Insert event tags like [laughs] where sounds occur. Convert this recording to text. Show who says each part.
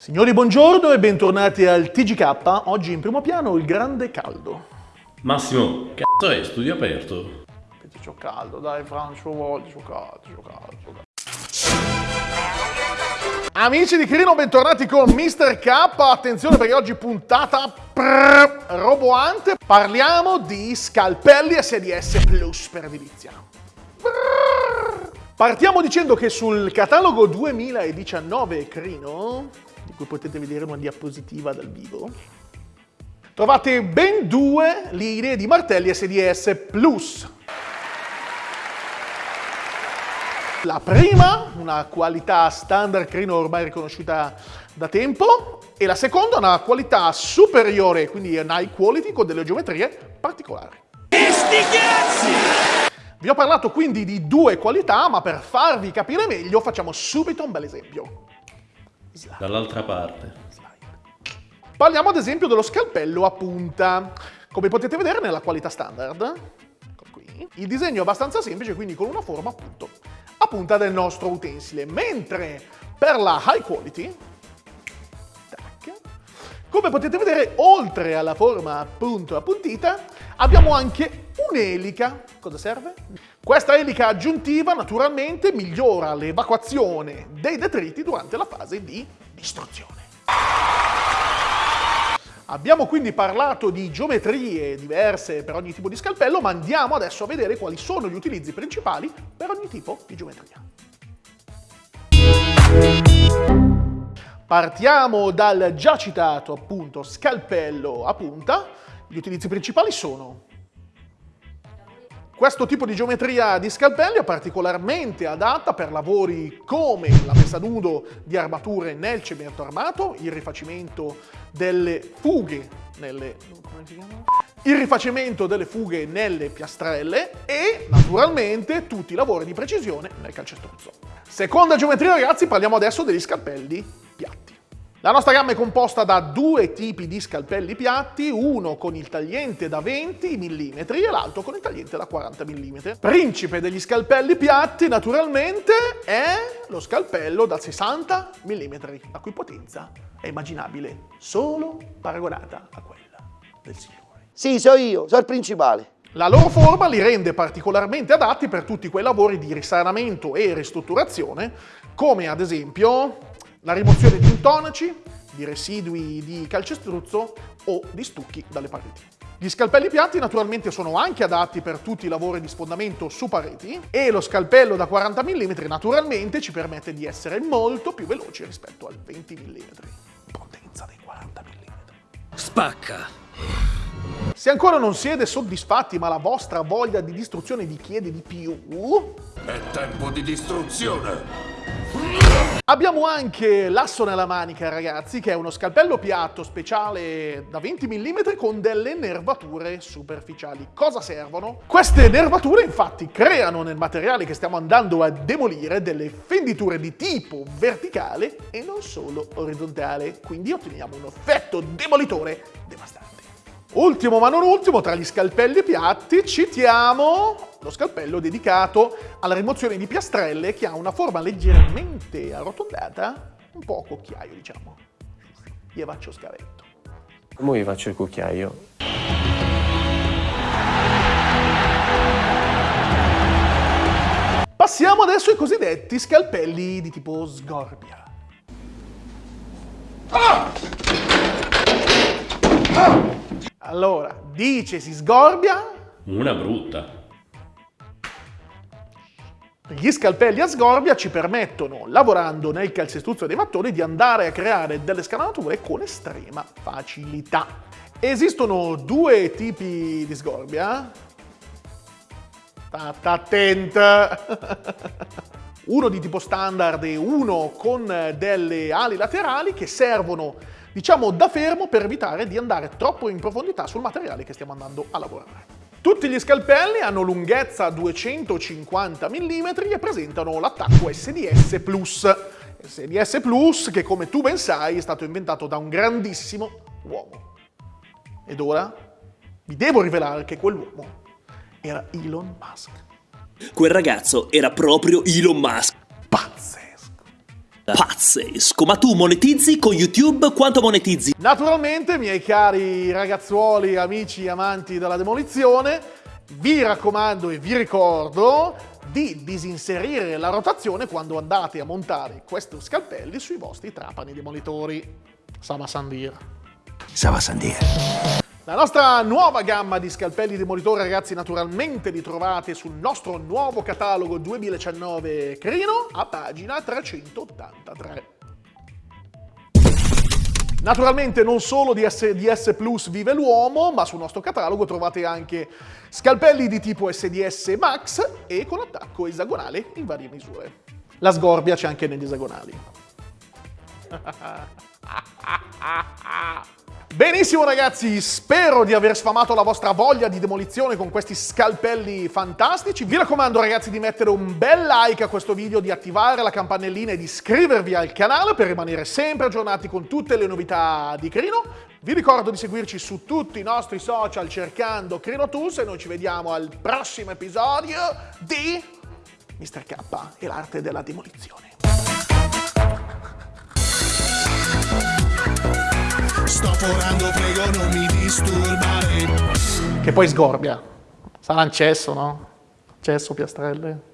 Speaker 1: Signori, buongiorno e bentornati al TGK. Oggi in primo piano il grande caldo.
Speaker 2: Massimo, cazzo è studio aperto?
Speaker 1: Aspetta, c'ho caldo, dai Francio, voglio, c'ho caldo, c'ho caldo, caldo. Amici di Crino, bentornati con Mr. K. Attenzione perché oggi puntata prrr, roboante. Parliamo di scalpelli SDS Plus per edilizia. Partiamo dicendo che sul catalogo 2019 Crino, cui potete vedere una diapositiva dal vivo, trovate ben due linee di martelli SDS Plus. La prima, una qualità standard crino ormai riconosciuta da tempo, e la seconda una qualità superiore, quindi un high quality con delle geometrie particolari. Vi ho parlato quindi di due qualità, ma per farvi capire meglio facciamo subito un bel esempio.
Speaker 2: Dall'altra parte.
Speaker 1: Parliamo ad esempio dello scalpello a punta. Come potete vedere nella qualità standard, ecco qui, il disegno è abbastanza semplice, quindi con una forma appunto a punta del nostro utensile, mentre per la high quality, tac, come potete vedere, oltre alla forma appunto appuntita, abbiamo anche un'elica. Cosa serve? Questa elica aggiuntiva naturalmente migliora l'evacuazione dei detriti durante la fase di distruzione. Abbiamo quindi parlato di geometrie diverse per ogni tipo di scalpello, ma andiamo adesso a vedere quali sono gli utilizzi principali per ogni tipo di geometria. Partiamo dal già citato appunto scalpello a punta. Gli utilizzi principali sono questo tipo di geometria di scalpelli è particolarmente adatta per lavori come la messa nudo di armature nel cemento armato, il rifacimento delle fughe nelle... il rifacimento delle fughe nelle piastrelle e naturalmente tutti i lavori di precisione nel calcestruzzo. Seconda geometria ragazzi, parliamo adesso degli scalpelli piatti. La nostra gamma è composta da due tipi di scalpelli piatti, uno con il tagliente da 20 mm e l'altro con il tagliente da 40 mm. Principe degli scalpelli piatti, naturalmente, è lo scalpello da 60 mm, la cui potenza è immaginabile solo paragonata a quella del signore.
Speaker 3: Sì, so io, so il principale.
Speaker 1: La loro forma li rende particolarmente adatti per tutti quei lavori di risanamento e ristrutturazione, come ad esempio la rimozione di intonaci, di residui di calcestruzzo o di stucchi dalle pareti. Gli scalpelli piatti naturalmente sono anche adatti per tutti i lavori di sfondamento su pareti e lo scalpello da 40 mm naturalmente ci permette di essere molto più veloci rispetto al 20 mm. Potenza dei 40 mm.
Speaker 4: Spacca!
Speaker 1: Se ancora non siete soddisfatti ma la vostra voglia di distruzione vi chiede di più...
Speaker 5: È tempo di distruzione!
Speaker 1: Abbiamo anche l'asso nella manica, ragazzi, che è uno scalpello piatto speciale da 20 mm con delle nervature superficiali. Cosa servono? Queste nervature, infatti, creano nel materiale che stiamo andando a demolire delle fenditure di tipo verticale e non solo orizzontale, quindi otteniamo un effetto demolitore devastante. Ultimo ma non ultimo, tra gli scalpelli piatti citiamo lo scalpello dedicato alla rimozione di piastrelle che ha una forma leggermente arrotondata, un po' a cucchiaio diciamo. Gli faccio scavetto.
Speaker 6: Come vi faccio il cucchiaio?
Speaker 1: Passiamo adesso ai cosiddetti scalpelli di tipo sgorbia. Ah! Ah! Allora, dice si sgorbia.
Speaker 2: Una brutta.
Speaker 1: Gli scalpelli a sgorbia ci permettono, lavorando nel calcestruzzo dei mattoni, di andare a creare delle scanalature con estrema facilità. Esistono due tipi di sgorbia. State attenta! [laughs] uno di tipo standard e uno con delle ali laterali che servono diciamo da fermo per evitare di andare troppo in profondità sul materiale che stiamo andando a lavorare. Tutti gli scalpelli hanno lunghezza 250 mm e presentano l'attacco SDS Plus. SDS Plus che come tu ben sai è stato inventato da un grandissimo uomo. Ed ora vi devo rivelare che quell'uomo era Elon Musk.
Speaker 4: Quel ragazzo era proprio Elon Musk. Pazzesco. Ma tu monetizzi con YouTube quanto monetizzi?
Speaker 1: Naturalmente, miei cari ragazzuoli, amici, amanti della demolizione, vi raccomando e vi ricordo di disinserire la rotazione quando andate a montare questi scalpelli sui vostri trapani demolitori. Sava Sandir.
Speaker 5: Sava Sandir.
Speaker 1: La nostra nuova gamma di scalpelli demolitori, ragazzi, naturalmente li trovate sul nostro nuovo catalogo 2019 Crino a pagina 383. Naturalmente non solo di SDS Plus vive l'uomo, ma sul nostro catalogo trovate anche scalpelli di tipo SDS Max e con attacco esagonale in varie misure. La sgorbia c'è anche negli esagonali. [laughs] Benissimo ragazzi, spero di aver sfamato la vostra voglia di demolizione con questi scalpelli fantastici. Vi raccomando ragazzi di mettere un bel like a questo video, di attivare la campanellina e di iscrivervi al canale per rimanere sempre aggiornati con tutte le novità di Crino. Vi ricordo di seguirci su tutti i nostri social cercando Crino Tools e noi ci vediamo al prossimo episodio di Mr. K e l'arte della demolizione.
Speaker 7: Sto forando, prego non mi disturbare.
Speaker 1: Che poi sgorbia. Sarà un cesso, no? Cesso, piastrelle.